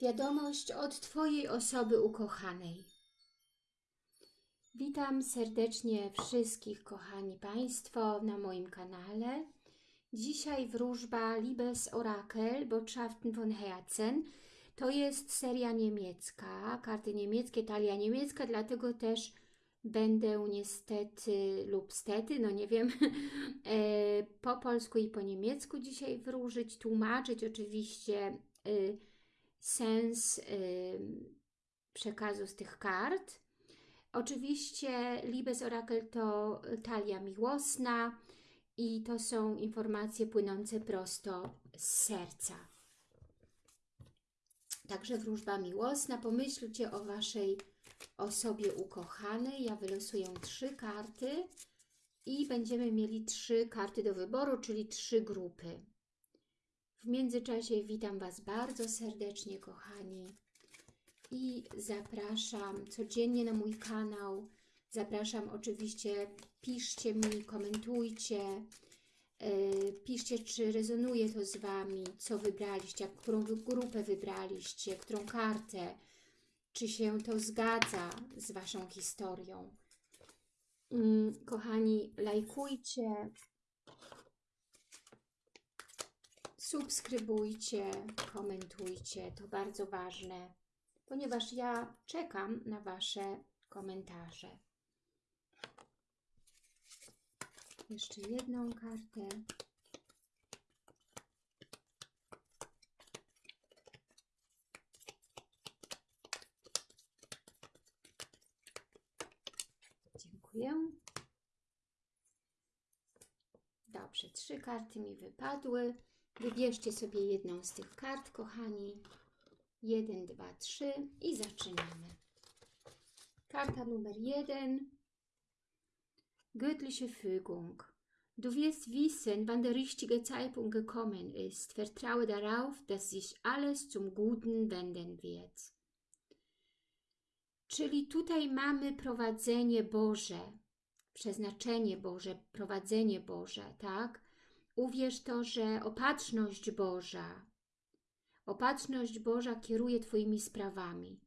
Wiadomość od Twojej osoby ukochanej. Witam serdecznie wszystkich, kochani Państwo, na moim kanale. Dzisiaj wróżba Liebes Orakel Botschaften von Herzen. To jest seria niemiecka, karty niemieckie, talia niemiecka, dlatego też będę niestety lub stety, no nie wiem, e, po polsku i po niemiecku dzisiaj wróżyć, tłumaczyć oczywiście y, sens przekazu z tych kart. Oczywiście Libes Orakel to talia miłosna i to są informacje płynące prosto z serca. Także wróżba miłosna. Pomyślcie o Waszej osobie ukochanej. Ja wylosuję trzy karty i będziemy mieli trzy karty do wyboru, czyli trzy grupy. W międzyczasie witam Was bardzo serdecznie, kochani. I zapraszam codziennie na mój kanał. Zapraszam oczywiście, piszcie mi, komentujcie. Yy, piszcie, czy rezonuje to z Wami, co wybraliście, którą grupę wybraliście, którą kartę. Czy się to zgadza z Waszą historią. Yy, kochani, lajkujcie, subskrybujcie, komentujcie, to bardzo ważne, ponieważ ja czekam na Wasze komentarze. Jeszcze jedną kartę. Dziękuję. Dobrze, trzy karty mi wypadły. Wybierzcie sobie jedną z tych kart, kochani. Jeden, dwa, trzy i zaczynamy. Karta numer jeden. Göttliche Fügung. Du wirst wissen, wann der richtige Zeitpunkt gekommen ist. Vertraue darauf, dass sich alles zum Guten wenden wird. Czyli tutaj mamy prowadzenie Boże, przeznaczenie Boże, prowadzenie Boże, tak? Uwierz to, że opatrzność Boża, opatrzność Boża kieruje Twoimi sprawami.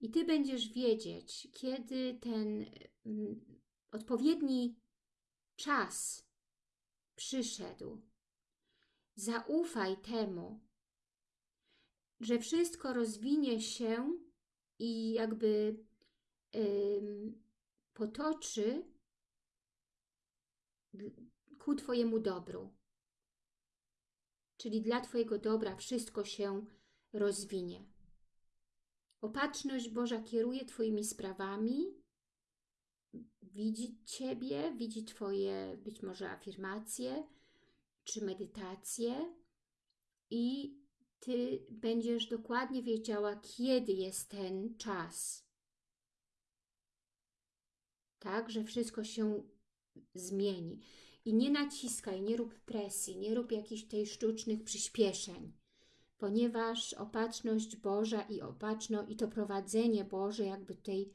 I Ty będziesz wiedzieć, kiedy ten mm, odpowiedni czas przyszedł. Zaufaj temu, że wszystko rozwinie się i jakby ym, potoczy ku Twojemu dobru. Czyli dla Twojego dobra wszystko się rozwinie. Opatrzność Boża kieruje Twoimi sprawami, widzi Ciebie, widzi Twoje być może afirmacje czy medytacje i Ty będziesz dokładnie wiedziała, kiedy jest ten czas. Tak, że wszystko się zmieni. I nie naciskaj, nie rób presji, nie rób jakichś tej sztucznych przyspieszeń, ponieważ opatrzność Boża i opatrzno i to prowadzenie Boże jakby tej,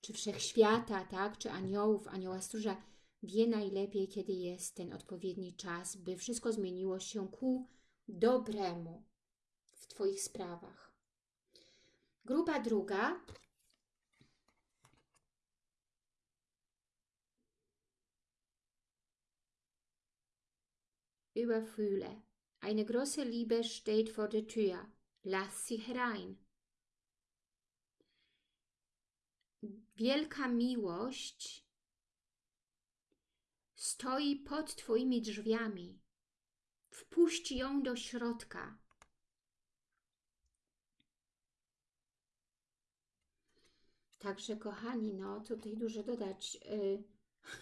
czy wszechświata, tak, czy aniołów, anioła stróża, wie najlepiej, kiedy jest ten odpowiedni czas, by wszystko zmieniło się ku dobremu w Twoich sprawach. Grupa druga überfühle. Eine große Liebe steht vor der Tür. Lass sie herein. Wielka miłość stoi pod Twoimi drzwiami. Wpuść ją do środka. Także, kochani, no tutaj dużo dodać.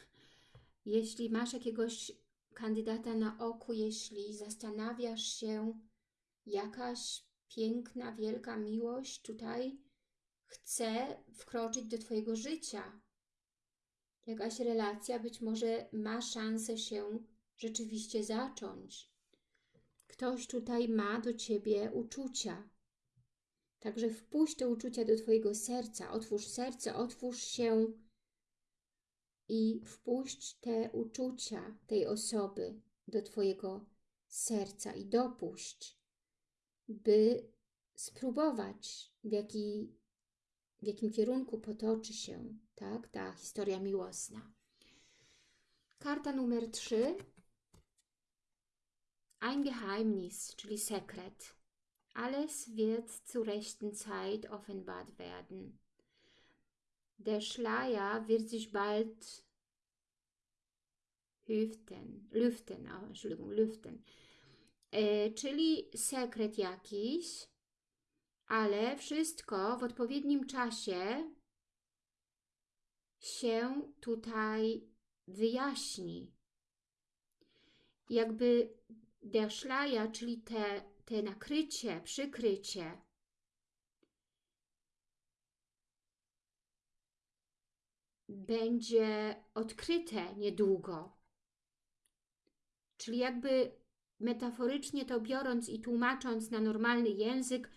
Jeśli masz jakiegoś kandydata na oku, jeśli zastanawiasz się, jakaś piękna, wielka miłość tutaj chce wkroczyć do Twojego życia. Jakaś relacja być może ma szansę się rzeczywiście zacząć. Ktoś tutaj ma do Ciebie uczucia. Także wpuść te uczucia do Twojego serca, otwórz serce, otwórz się i wpuść te uczucia tej osoby do Twojego serca i dopuść, by spróbować, w, jaki, w jakim kierunku potoczy się tak, ta historia miłosna. Karta numer 3. Ein Geheimnis, czyli sekret. Alles wird zur rechten Zeit offenbart werden. Der Schleier wird sich bald lüften, lüften, oh, Entschuldigung, lüften. E, czyli sekret jakiś, ale wszystko w odpowiednim czasie się tutaj wyjaśni. Jakby der Schleier, czyli te, te nakrycie, przykrycie, będzie odkryte niedługo. Czyli jakby metaforycznie to biorąc i tłumacząc na normalny język,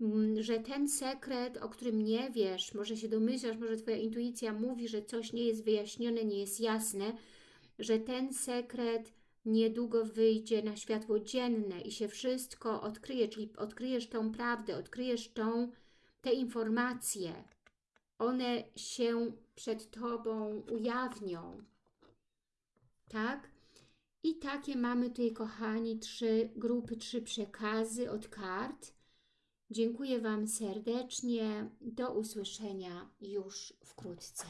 mm, że ten sekret, o którym nie wiesz, może się domyślasz, może Twoja intuicja mówi, że coś nie jest wyjaśnione, nie jest jasne, że ten sekret niedługo wyjdzie na światło dzienne i się wszystko odkryje, czyli odkryjesz tą prawdę, odkryjesz tą, te informacje. One się przed Tobą ujawnią. Tak? I takie mamy tutaj, kochani, trzy grupy, trzy przekazy od kart. Dziękuję Wam serdecznie. Do usłyszenia już wkrótce.